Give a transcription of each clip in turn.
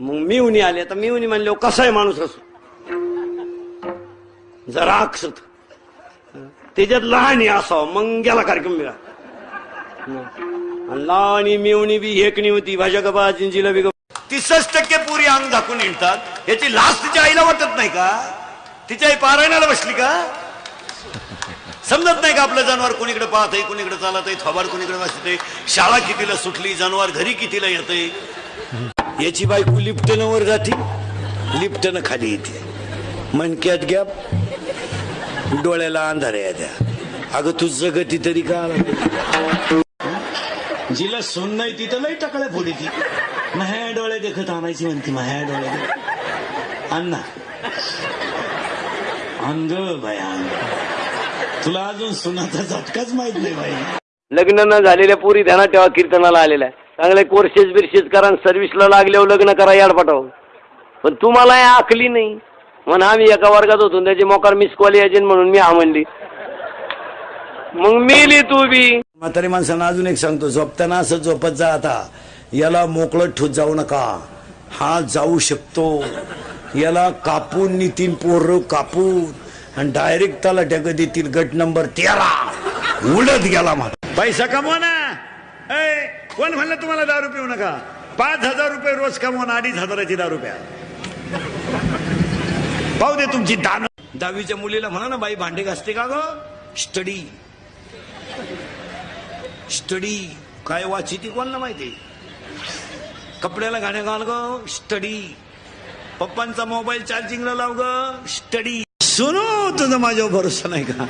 मग मिवणी आले. तर मिवणी म्हणले कसा आहे माणूस असो? जरा अक्षत. त्याच्यात लहानी असावं. मग गेला कार्यक्रम मिळा आणि लहानी मिवणी बी हेकणी होती. भाज्या गबा जिंजीला बी तीसच टक्के पुरी अंग झाकून येतात याची लाच तिच्या आईला वाटत नाही का? तिच्या आई पारायणाला बसली का? समजत नाही का आपलं जनावर कोणीकडे पाहत आहे कोणीकडे चालत आहे थोबार कोणीकडे वाचते शाळा कितीला सुटली जनावर घरी कितीला येते याची बायको लिफ्टनं वर जाते लिफ्टनं खाली येते. मनक्यात गॅप डोळ्याला अंधार त्या अगं तू जगती तरी का आला? जिला सोन नाही तिथं लई टकळ्या फोडी ती. माह्या डोळे देखत आणायची म्हणते माह्या डोळे देखत. अण्णा. अंग बाया अंग. तुला अजून सोनाचा झटकाच माहीत नाही बाई. लग्न न झालेल्या पुरी ध्यानात ठेवा कीर्तनाला आलेल्या चांगले कोर्सेस बिर्सेस करा सर्व्हिसला लागल्यावर लग्न करा याडपाटाव पण तुम्हाला या आखली नाही. म्हणून आम्ही एका वर्गात होतो त्याची मोकार मिस कॉल यायचे म्हणून मी हा म्हणली. मग मिली तू बी. म्हातारी माणसांना अजून एक सांगतो झोपताना असं झोपत जा आता. याला मोकळं ठोत जाऊ नका. हा जाऊ शकतो. याला कापून नितीन पोर कापून आणि डायरेक्ट त्याला ढग देतील गट नंबर तेरा. उडत गेला मग पैसा कमवा ना. कोण म्हणलं तुम्हाला दारू पिऊ नका? पाच हजार रुपये रोज कमवा ना अडीच हजाराची दारू प्या पाहू दे तुमची दान. दहावीच्या मुलीला म्हणा ना बाई भांडे घासते का ग? स्टडी स्टडी काय वाची ती कोणाला माहिती? कपड्याला गाण्या घाल ग. स्टडी पप्पांचा मोबाईल चार्जिंगला लाव ग. स्टडी सोनू तुझा माझ्यावर भरोसा नाही का?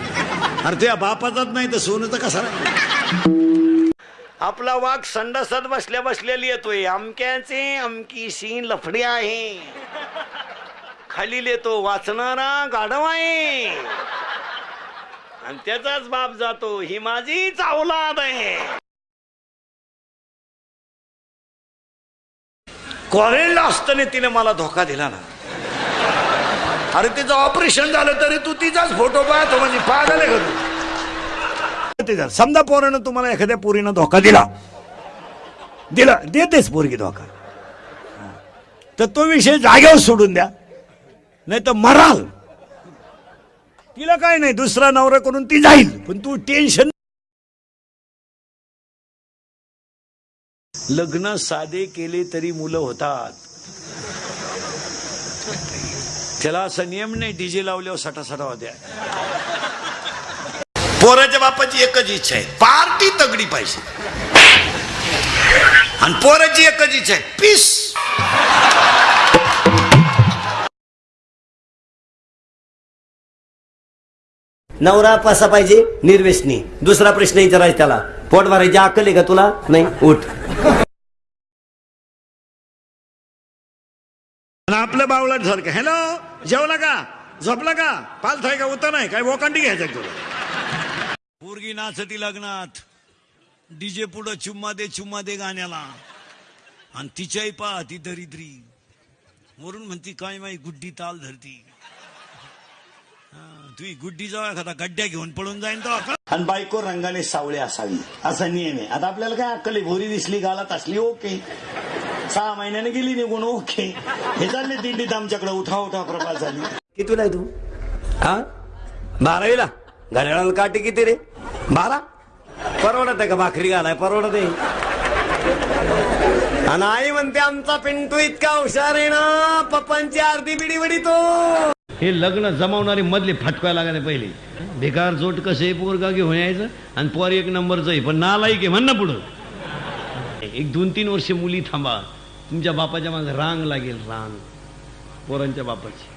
अरे तुझ्या बापाचाच नाही तर सोनूचा कसा नाही? आपला वाघ संडासात बसल्या बसलेली येतोय अमक्याचे अमकी शीन लफडी आहे. खाली येतो वाचणारा गाढव आहे. आणि त्याचाच बाप जातो. ही माझी चावलाद आहे. कॉलेजला असताना तिने मला धोका दिला ना. अरे तिचं ऑपरेशन झालं तरी तू तिचाच फोटो पाहतो म्हणजे पागल आहे का तू? ते झालं. समजा पोरानं तुम्हाला एखाद्या पोरीनं धोका दिला. दिला. देतेच पोरगी धोका. तर तो विषय जागेवर सोडून द्या. नाही तर मराल. तिला काय नाही दुसरा नवरा करून ती जाईल. पण तू टेन्शन लग्न साधे केले तरी मुलं होतात. त्याला असं नियम नाही डीजे लावल्यावर सटा होत्या. पोराच्या बापाची एकच इच्छा आहे. पार्टी तगडी पाहिजे. आणि पोराची एकच इच्छा आहे. पीस. नवरा कसा पाहिजे निर्वेशनी. दुसरा प्रश्न विचारायचा त्याला. पोट भरायची अक्कल आहे का तुला? नाही उठ. आणि आपलं बावळट सारखं. हॅलो जेवला का? झोपला का? पालथाय का? उतर नाही काय? वोकांडी घ्यायचं तुला? पोरगी नाचती लग्नात. डीजे पुढं चुम्मा दे चुम्मा दे गाण्याला. आणि तिच्याही पहा ती दरिद्री. वरून म्हणती काय माही गुड्डी ताल धरती. हा, तुही गुड्डी जाऊ एखादा गड्ड्या घेऊन पळून जाईन तो. आणि बायको रंगाने सावळे असावी. असा नियम आहे. आता आपल्याला काय अक्कल भोरी दिसली गालात असली ओके. सहा महिन्याने गेली निघून ओके. हे चालले दिंडीत आमच्याकडे उठा उठा प्रकार झाली. कितीला आहे तू? हा? बारावीला? घड्याळाला काटे किती रे? बारा? परवडत आहे का भाकरी घालाय? परवडत. आहे आणि आई म्हणते आमचा पिंटू इतका हुशार आहे ना पप्पांची अर्धी बिडी बिडी तो हे लग्न जमावणारी मधले फटकाय लागले पहिले. बेकार जोट कसे पोरगा घेऊन यायचं? आणि पोर एक नंबरचं आहे पण नालायक आहे म्हण ना पुढं. एक दोन तीन वर्ष मुली थांबा. तुमच्या बापाच्या मागे रांग लागेल रांग. पोरांच्या बापाची.